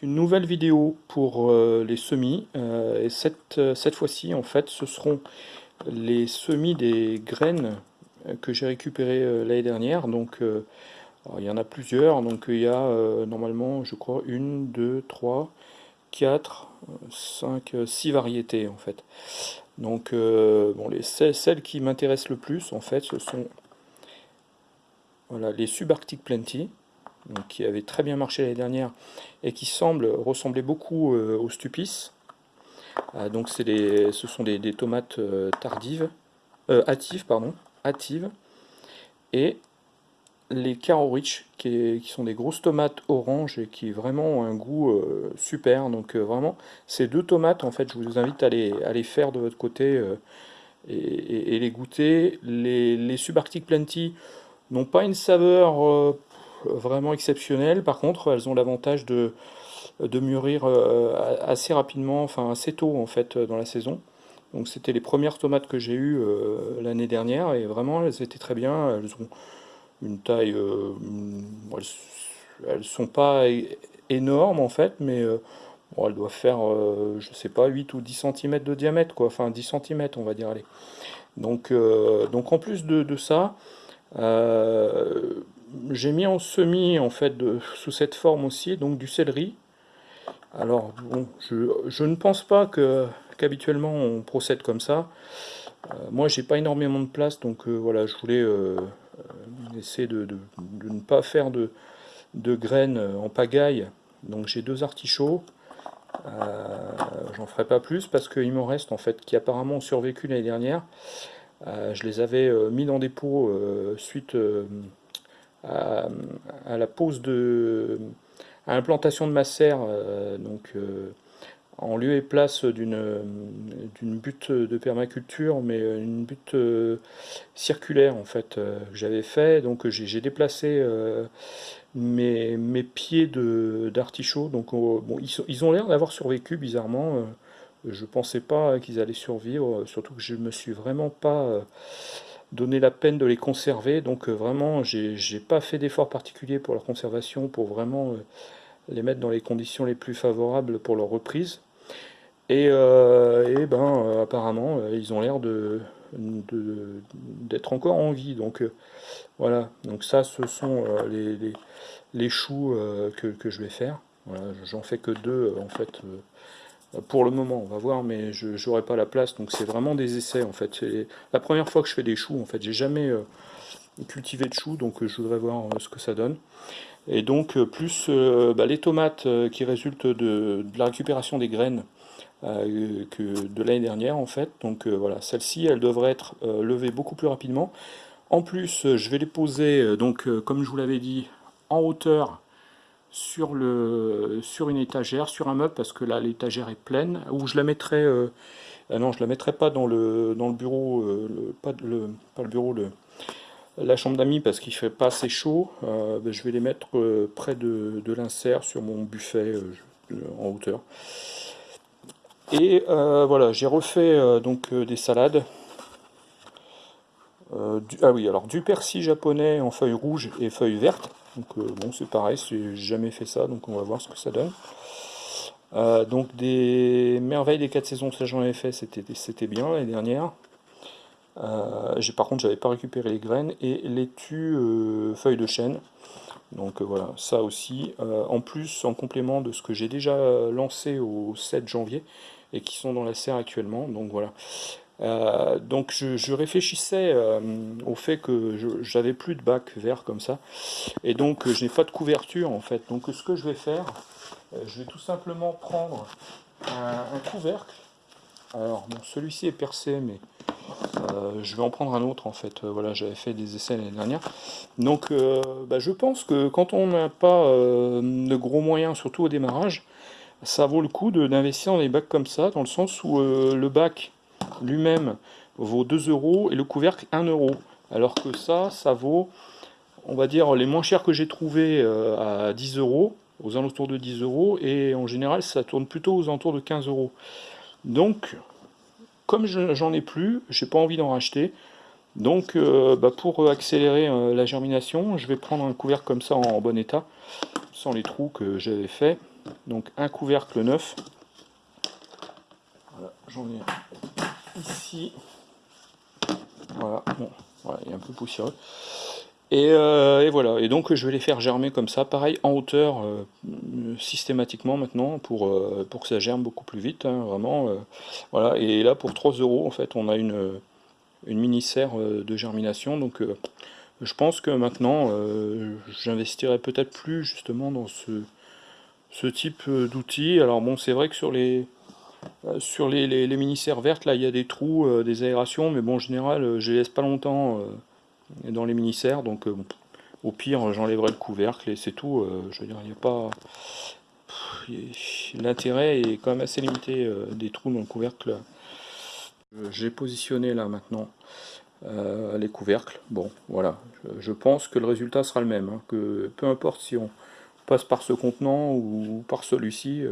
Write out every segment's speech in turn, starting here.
Une nouvelle vidéo pour euh, les semis, euh, et cette, euh, cette fois-ci en fait ce seront les semis des graines que j'ai récupérées l'année dernière, donc il y en a plusieurs, donc il y a normalement je crois une, deux, trois, quatre, cinq, six variétés en fait. Donc bon, les, celles qui m'intéressent le plus en fait ce sont voilà, les Subarctic Plenty, qui avait très bien marché l'année dernière et qui semble ressembler beaucoup euh, au Stupis. Euh, donc ce sont des, tomates euh, tardives, hâtives, pardon, hâtives, et les Caro Rich, qui, sont des grosses tomates orange et qui vraiment ont un goût super. Donc vraiment, ces deux tomates, en fait, je vous invite à les, les faire de votre côté et, les goûter. Les, les Subarctic Plenty n'ont pas une saveur vraiment exceptionnelles. Par contre, elles ont l'avantage de, de mûrir euh, assez rapidement, enfin assez tôt en fait dans la saison. Donc c'était les premières tomates que j'ai eues euh, l'année dernière et vraiment elles étaient très bien. Elles ont une taille, euh, elles, sont pas énormes en fait, mais elles doivent faire, je sais pas, 8 ou 10 cm de diamètre quoi, enfin 10 cm on va dire. Allez. Donc, donc en plus de ça, j'ai mis en semis en fait de, sous cette forme aussi, donc du céleri. Alors bon, je, ne pense pas que qu'habituellement on procède comme ça. Euh, moi j'ai pas énormément de place, donc euh, voilà, je voulais euh, essayer de, ne pas faire de, de graines en pagaille. Donc j'ai deux artichauts. J'en ferai pas plus parce qu'il m'en reste en fait qui apparemment ont survécu l'année dernière. je les avais mis dans des pots suite à, la pose de à l'implantation de ma serre, euh, donc euh, en lieu et place d'une butte de permaculture, mais une butte euh, circulaire en fait que j'avais fait. Donc j'ai déplacé mes, mes, pieds d'artichaut. Donc bon, ils, ils ont l'air d'avoir survécu bizarrement. je pensais pas qu'ils allaient survivre, surtout que je me suis vraiment pas donner la peine de les conserver. Donc euh, vraiment, j'ai pas fait d'effort particulier pour leur conservation, pour vraiment euh, les mettre dans les conditions les plus favorables pour leur reprise. Et, euh, ben apparemment, ils ont l'air de d'être encore en vie. Donc voilà, donc ça ce sont les, les, choux que, que, je vais faire. Voilà, J'en fais que deux en fait pour le moment, on va voir, mais je n'aurai pas la place, donc c'est vraiment des essais en fait. C'est la première fois que je fais des choux, en fait, j'ai jamais euh, cultivé de choux, donc euh, je voudrais voir euh, ce que ça donne. Et donc, plus bah, les tomates qui résultent de, la récupération des graines que de l'année dernière, en fait. Donc voilà, celles-ci, elles devraient être levées beaucoup plus rapidement. En plus, je vais les poser, donc comme je vous l'avais dit, en hauteur sur, le, sur une étagère, sur un meuble, parce que là l'étagère est pleine, ou je la mettrai, euh, ah non je la mettrai pas dans le, dans le bureau, euh, pas, le, le bureau, le, la chambre d'amis parce qu'il fait pas assez chaud, euh, ben, je vais les mettre près de, de l'insert sur mon buffet en hauteur. Et voilà, j'ai refait donc des salades. ah oui, alors du persil japonais en feuilles rouges et feuilles vertes. Donc euh, bon, c'est pareil, j'ai jamais fait ça, donc on va voir ce que ça donne. Euh, donc des merveilles des quatre saisons, ça j'en avais fait, c'était bien l'année dernière. Euh, par contre j'avais pas récupéré les graines et euh, feuilles de chêne. Donc voilà, ça aussi. en plus, en complément de ce que j'ai déjà lancé au 7 janvier et qui sont dans la serre actuellement. Donc voilà. Euh, donc je, réfléchissais euh, au fait que j'avais plus de bac vert comme ça, et donc euh, je n'ai pas de couverture en fait. Donc ce que je vais faire, je vais tout simplement prendre un, couvercle. Alors bon, celui-ci est percé, mais je vais en prendre un autre en fait. voilà, j'avais fait des essais l'année dernière. Donc bah, je pense que quand on n'a pas de gros moyens, surtout au démarrage, ça vaut le coup d'investir dans des bacs comme ça, dans le sens où le bac lui-même vaut 2 euros et le couvercle 1 euro. Alors que ça, ça vaut, on va dire, les moins chers que j'ai trouvé euh, à 10 euros, aux alentours de 10 euros, et en général, ça tourne plutôt aux alentours de 15 euros. Donc, comme j'en ai plus, j'ai pas envie d'en racheter. Donc, euh, bah, pour accélérer euh, la germination, je vais prendre un couvercle comme ça en, bon état, sans les trous que j'avais fait. Donc un couvercle neuf. J'en ai ici. Voilà, bon, voilà, il est un peu poussiéreux. Euh, et, voilà, et donc je vais les faire germer comme ça, pareil en hauteur euh, systématiquement maintenant pour, euh, pour que ça germe beaucoup plus vite, hein, vraiment. voilà, et là pour 3 euros en fait on a une, mini serre de germination, donc je pense que maintenant j'investirai peut-être plus justement dans ce, ce type d'outils. Alors bon c'est vrai que sur les sur les, les, mini serres vertes là il y a des trous, des aérations, mais bon en général je les laisse pas longtemps dans les mini-serres. Donc euh, au pire, j'enlèverai le couvercle et c'est tout. Euh, je n'y a pas... L'intérêt est quand même assez limité euh, des trous dans le couvercle. J'ai positionné là maintenant les couvercles. Bon, voilà. Je, pense que le résultat sera le même. Hein, que peu importe si on passe par ce contenant ou par celui-ci,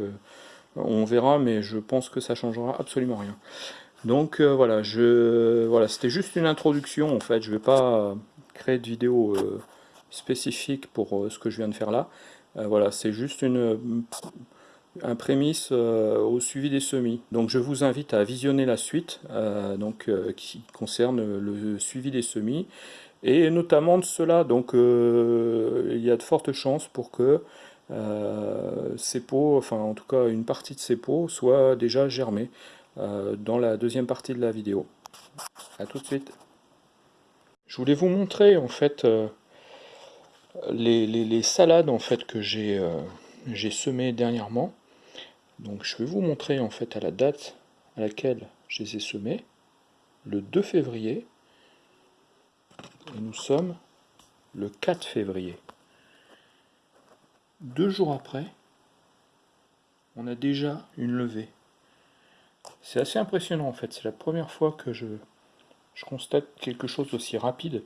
on verra, mais je pense que ça changera absolument rien. Donc euh, voilà, c'était juste une introduction en fait. Je vais pas créer de vidéo euh, spécifique pour euh, ce que je viens de faire là. voilà, c'est juste une un prémisse au suivi des semis. Donc je vous invite à visionner la suite donc, qui concerne le suivi des semis et notamment de cela. Donc il y a de fortes chances pour que ces pots, enfin en tout cas une partie de ces pots, soit déjà germée. Euh, dans la deuxième partie de la vidéo. A tout de suite. Je voulais vous montrer en fait euh, les, salades en fait que euh, j'ai semées dernièrement. Donc je vais vous montrer en fait à la date à laquelle je les ai semées, le 2 février. Nous sommes le 4 février. Deux jours après, on a déjà une levée. C'est assez impressionnant en fait, c'est la première fois que je, je constate quelque chose d'aussi rapide.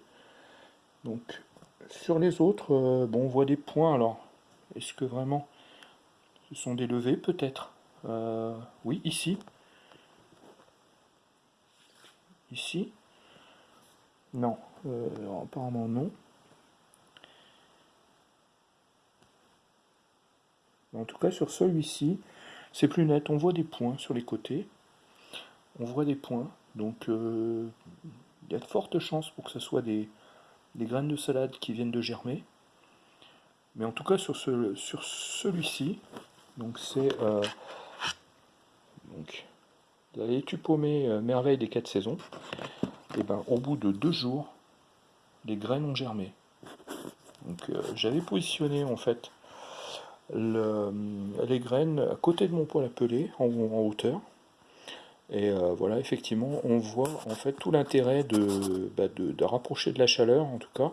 Donc sur les autres, euh, bon, on voit des points alors. Est-ce que vraiment ce sont des levées Peut-être? Euh, oui, ici. Ici. Non, euh, apparemment non. En tout cas sur celui-ci, c'est plus net, on voit des points sur les côtés. On voit des points, donc euh, il y a de fortes chances pour que ce soit des, graines de salade qui viennent de germer. Mais en tout cas sur, ce, sur celui-ci, donc c'est euh, la laitue paumée euh, merveille des quatre saisons. Et ben au bout de deux jours, les graines ont germé. Donc j'avais positionné en fait les graines à côté de mon poêle à peler, en, hauteur. Et euh, voilà, effectivement, on voit en fait tout l'intérêt de, bah, rapprocher de la chaleur, en tout cas,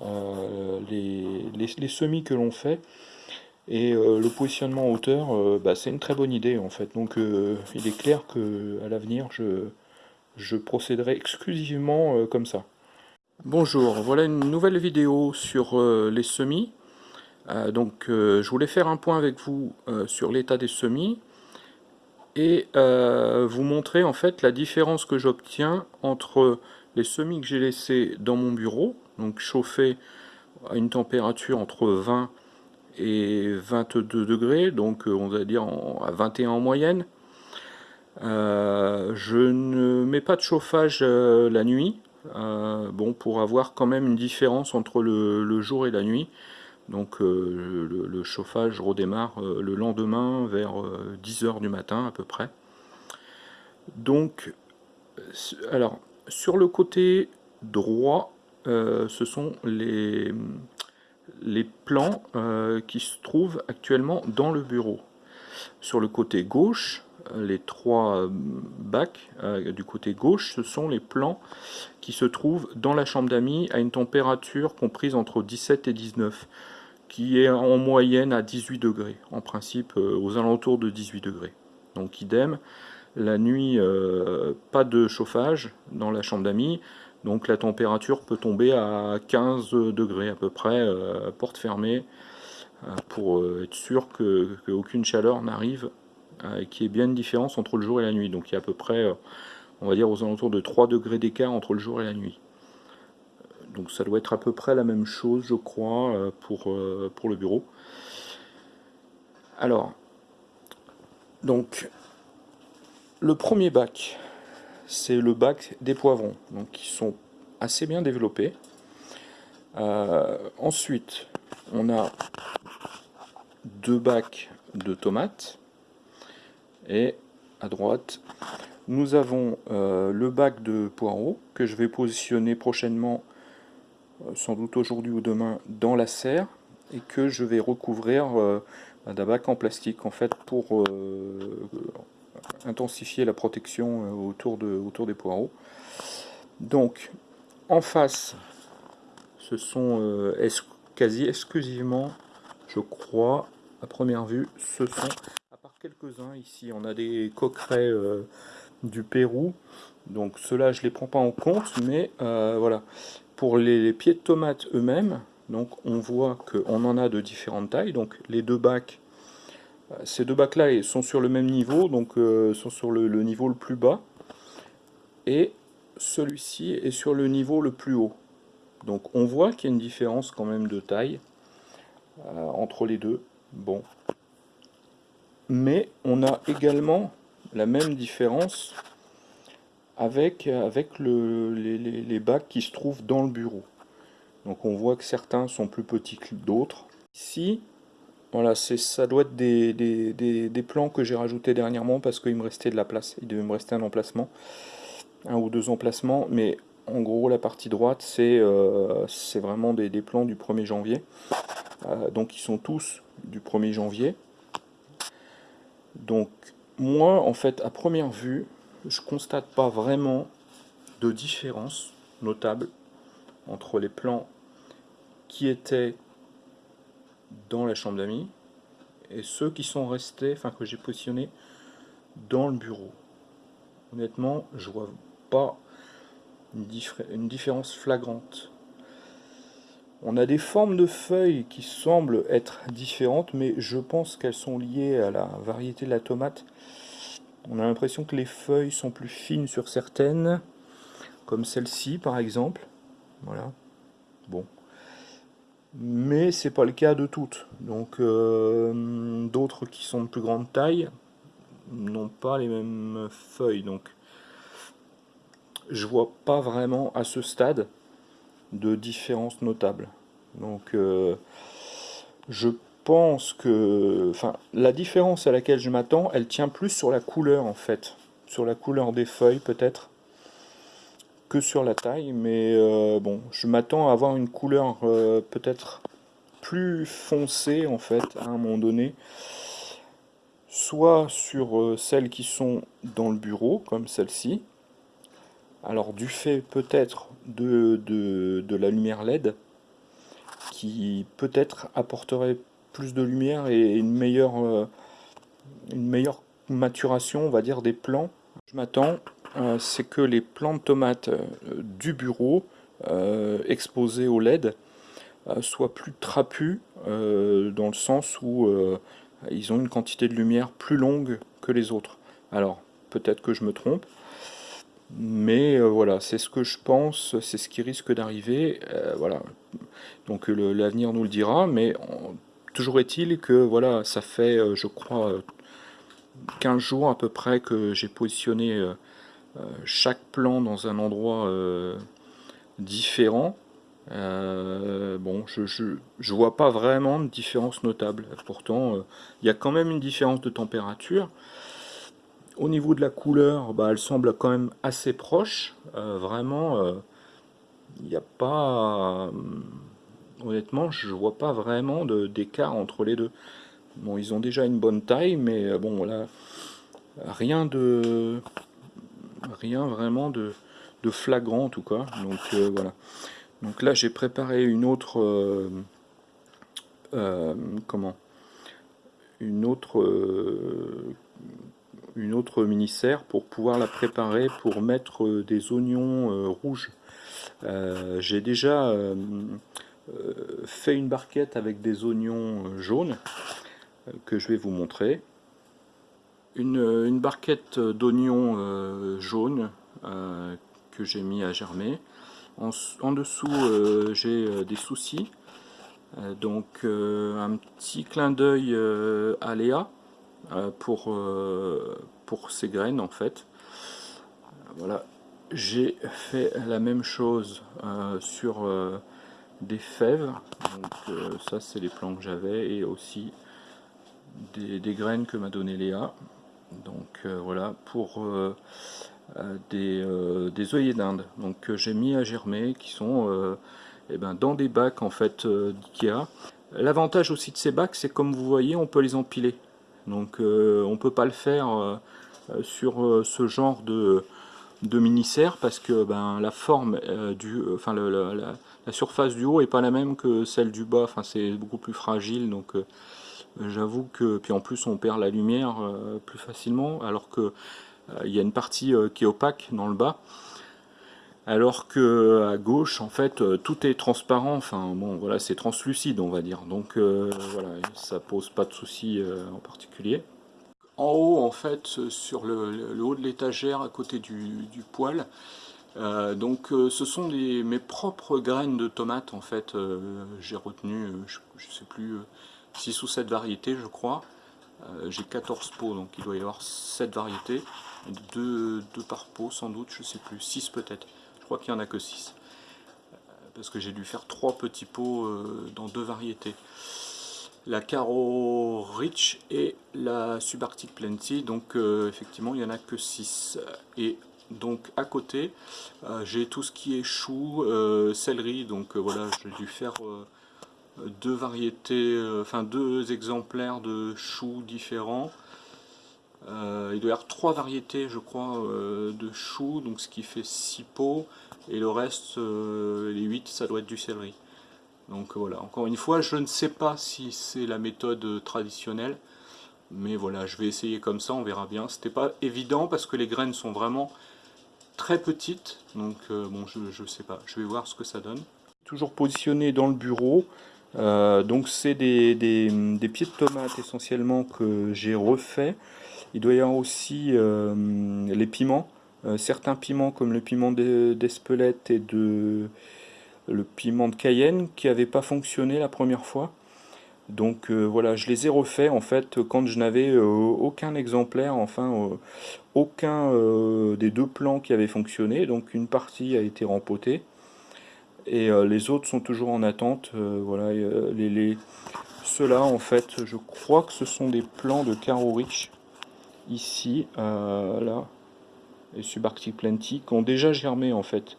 euh, les, semis que l'on fait. Et euh, le positionnement en hauteur, bah, c'est une très bonne idée en fait. Donc il est clair que à l'avenir, je procéderai exclusivement comme ça. Bonjour, voilà une nouvelle vidéo sur les semis. Euh, donc euh, je voulais faire un point avec vous euh, sur l'état des semis et vous montrer en fait la différence que j'obtiens entre les semis que j'ai laissés dans mon bureau, donc chauffés à une température entre 20 et 22 degrés, donc on va dire à 21 en moyenne. je ne mets pas de chauffage la nuit, bon pour avoir quand même une différence entre le jour et la nuit. Donc euh, le, chauffage redémarre euh, le lendemain vers 10h euh, du matin à peu près. Donc, alors, sur le côté droit, ce sont les, les plans qui se trouvent actuellement dans le bureau. Sur le côté gauche, les trois bacs du côté gauche, ce sont les plans qui se trouvent dans la chambre d'amis à une température comprise entre 17 et 19 qui est en moyenne à 18 degrés, en principe euh, aux alentours de 18 degrés. Donc idem, la nuit, euh, pas de chauffage dans la chambre d'amis, donc la température peut tomber à 15 degrés à peu près, euh, porte fermée, pour être sûr qu'aucune chaleur n'arrive, et qu'il y ait bien une différence entre le jour et la nuit. Donc il y a à peu près, on va dire aux alentours de 3 degrés d'écart entre le jour et la nuit. Donc ça doit être à peu près la même chose, je crois, euh, pour, euh, pour le bureau. Alors, donc, le premier bac, c'est le bac des poivrons, donc qui sont assez bien développés. Euh, ensuite, on a deux bacs de tomates. Et à droite, nous avons le bac de poireaux que je vais positionner prochainement, sans doute aujourd'hui ou demain, dans la serre et que je vais recouvrir d'un bac en plastique en fait pour intensifier la protection autour, de, autour des poireaux. Donc en face, ce sont quasi exclusivement, je crois, à première vue, ce sont, à part quelques-uns ici, on a des coquerets euh, du Pérou, donc ceux-là je les prends pas en compte, mais euh, voilà, pour les, pieds de tomates eux-mêmes, donc on voit qu'on en a de différentes tailles, donc les deux bacs, euh, ces deux bacs-là sont sur le même niveau, donc sont sur le, le niveau le plus bas, et celui-ci est sur le niveau le plus haut. Donc on voit qu'il y a une différence quand même de taille euh, entre les deux. Bon. Mais on a également la même différence avec, avec le, les, bacs qui se trouvent dans le bureau. Donc on voit que certains sont plus petits que d'autres. Ici, voilà, ça doit être des, des, des plans que j'ai rajoutés dernièrement parce qu'il me restait de la place. Il devait me rester un emplacement, un ou deux emplacements, mais en gros, la partie droite, c'est euh, vraiment des, plans du 1er janvier. Euh, donc, ils sont tous du 1er janvier. Donc, moi, en fait, à première vue, je constate pas vraiment de différence notable entre les plans qui étaient dans la chambre d'amis et ceux qui sont restés, enfin que j'ai positionnés dans le bureau. Honnêtement, je vois pas une, différence flagrante. On a des formes de feuilles qui semblent être différentes, mais je pense qu'elles sont liées à la variété de la tomate. On a l'impression que les feuilles sont plus fines sur certaines, comme celle-ci par exemple. Voilà. Bon. Mais c'est pas le cas de toutes. Donc euh, d'autres qui sont de plus grande taille n'ont pas les mêmes feuilles. Donc je vois pas vraiment à ce stade de différence notable. Donc euh, je pense que enfin la différence à laquelle je m'attends, elle tient plus sur la couleur en fait, sur la couleur des feuilles peut-être que sur la taille, mais euh, bon, je m'attends à avoir une couleur euh, peut-être plus foncée en fait à un moment donné, soit sur celles qui sont dans le bureau comme celle-ci, alors du fait peut-être de, de, la lumière LED, qui peut-être apporterait plus de lumière et une meilleure, euh, meilleure maturation, on va dire, des plants. Je m'attends, euh, c'est que les plants de tomates euh, du bureau exposés au LED soient plus trapus, dans le sens où ils ont une quantité de lumière plus longue que les autres. Alors, peut-être que je me trompe, mais voilà, c'est ce que je pense, c'est ce qui risque d'arriver. Voilà. Donc l'avenir nous le dira, mais toujours est-il que voilà, ça fait, euh, je crois, 15 jours à peu près que j'ai positionné chaque plan dans un endroit différent. bon, je, je, vois pas vraiment de différence notable. Pourtant, il y a quand même une différence de température. Au niveau de la couleur, bah, elle semble quand même assez proche. Euh, vraiment, il euh, n'y a pas... Euh, honnêtement, je vois pas vraiment d'écart entre les deux. Bon, ils ont déjà une bonne taille, mais bon, voilà, rien de... Rien vraiment de, flagrant tout cas. Donc voilà. Donc là, j'ai préparé une autre... comment? Une autre une autre mini-serre pour pouvoir la préparer pour mettre euh, des oignons euh, rouges. Euh, j'ai déjà fait une barquette avec des oignons jaunes que je vais vous montrer. Une, barquette d'oignons jaunes que j'ai mis à germer. En, en dessous, j'ai des soucis donc un petit clin d'œil à Léa pour, pour ces graines en fait. Voilà, j'ai fait la même chose sur des fèves, donc ça c'est les plants que j'avais, et aussi des, graines que m'a donné Léa. Donc voilà, pour des, des œillets d'Inde, donc j'ai mis à germer, qui sont eh ben, dans des bacs en fait d'Ikea. L'avantage aussi de ces bacs, c'est comme vous voyez, on peut les empiler. Donc on ne peut pas le faire sur ce genre de, de mini-serre parce que ben, la forme du, enfin la, surface du haut est pas la même que celle du bas, enfin c'est beaucoup plus fragile donc euh, j'avoue que puis en plus on perd la lumière euh, plus facilement alors que euh, il y a une partie qui est opaque dans le bas. Alors que à gauche en fait tout est transparent. Enfin bon voilà c'est translucide on va dire. Donc voilà ça pose pas de soucis en particulier en haut en fait sur le, haut de l'étagère à côté du, du poêle. Euh, donc euh, ce sont mes propres graines de tomates en fait, euh, j'ai retenu, je, ne sais plus, 6 ou 7 variétés je crois. j'ai 14 pots donc il doit y avoir 7 variétés, 2, par pot sans doute, je sais plus, 6 peut-être, je crois qu'il n'y en a que 6. Parce que j'ai dû faire 3 petits pots dans 2 variétés la Caro Rich et la Subarctic Plenty, donc effectivement il n'y en a que 6. Et donc à côté, euh, j'ai tout ce qui est chou, euh, céleri, donc euh, voilà, j'ai dû faire deux variétés, enfin deux exemplaires de choux différents. il doit y avoir trois variétés, je crois, de choux, donc ce qui fait six pots, et le reste, les huit, ça doit être du céleri. Donc voilà, encore une fois, je ne sais pas si c'est la méthode traditionnelle, mais voilà, je vais essayer comme ça, on verra bien. C'était pas évident parce que les graines sont vraiment très petite, donc euh, bon, je, je sais pas, je vais voir ce que ça donne. Toujours positionné dans le bureau, euh, donc c'est des, des, pieds de tomates essentiellement que j'ai refait. Il doit y avoir aussi euh, les piments, certains piments comme le piment d'Espelette et de, le piment de Cayenne qui n'avaient pas fonctionné la première fois. Donc euh, voilà, je les ai refaits en fait quand je n'avais euh, aucun exemplaire, enfin euh, aucun des deux plans qui avaient fonctionné. Donc une partie a été rempotée et les autres sont toujours en attente. voilà, les, les ceux-là en fait, je crois que ce sont des plans de Caro Rich ici, là, et Subarctic Plenty qui ont déjà germé en fait.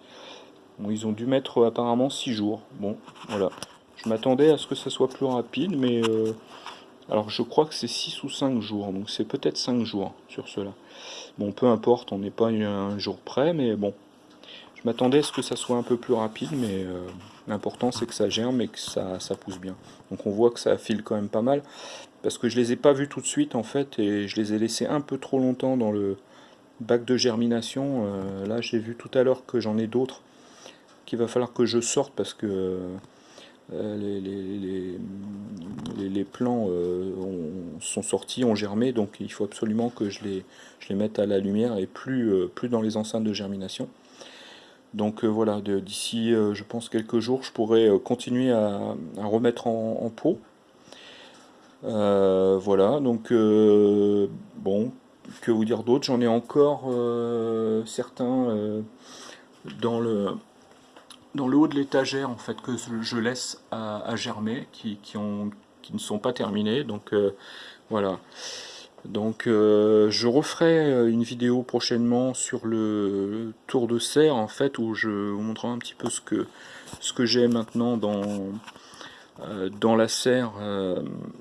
Ils ont dû mettre apparemment 6 jours. Bon, voilà. Je m'attendais à ce que ça soit plus rapide, mais... Euh, alors je crois que c'est 6 ou 5 jours, donc c'est peut-être 5 jours sur cela. Bon, peu importe, on n'est pas un jour près, mais bon. Je m'attendais à ce que ça soit un peu plus rapide, mais euh, l'important c'est que ça germe et que ça, ça pousse bien. Donc on voit que ça file quand même pas mal, parce que je les ai pas vus tout de suite en fait, et je les ai laissés un peu trop longtemps dans le bac de germination. Euh, là j'ai vu tout à l'heure que j'en ai d'autres qu'il va falloir que je sorte parce que euh, les, les, plants euh, sont sortis, ont germé, donc il faut absolument que je les, je les mette à la lumière et plus, euh, plus dans les enceintes de germination. Donc voilà, d'ici je pense quelques jours, je pourrai continuer à, remettre en, pot. voilà, donc bon, que vous dire d'autre? J'en ai encore certains dans le dans le haut de l'étagère en fait que je laisse à, germer, qui, ont, qui, ne sont pas terminés. Donc euh, voilà. Donc euh, je referai euh, une vidéo prochainement sur le tour de serre en fait où je vous montrerai un petit peu ce que ce que j'ai maintenant dans dans la serre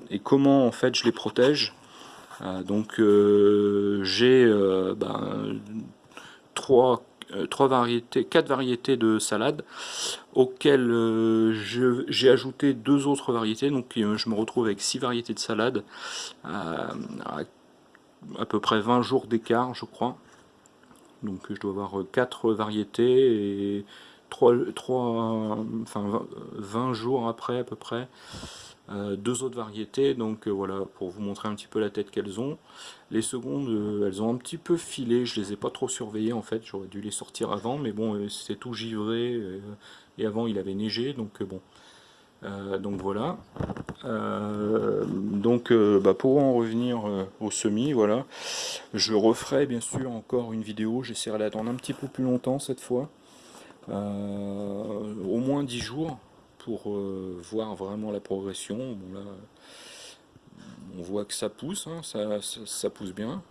et comment en fait je les protège. donc j'ai ben, trois trois variétés, quatre variétés de salade auxquelles euh, j'ai ajouté deux autres variétés. Donc euh, je me retrouve avec six variétés de salade à, à, peu près 20 jours d'écart, je crois. Donc je dois avoir quatre variétés et 3, 3, enfin 20 jours après à peu près euh, deux autres variétés, donc euh, voilà, pour vous montrer un petit peu la tête qu'elles ont. Les secondes, euh, elles ont un petit peu filé, je les ai pas trop surveillées en fait, j'aurais dû les sortir avant, mais bon, c'est tout givré, et avant il avait neigé, donc bon. donc voilà. donc bah, pour en revenir au semis, voilà, je referai bien sûr encore une vidéo, j'essaierai d'attendre un petit peu plus longtemps cette fois, au moins 10 jours, pour voir vraiment la progression. Bon, là, on voit que ça pousse, hein, ça, pousse bien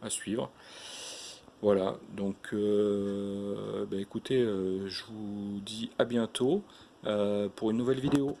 à, suivre. Voilà, donc euh, bah, écoutez, euh, je vous dis à bientôt euh, pour une nouvelle vidéo.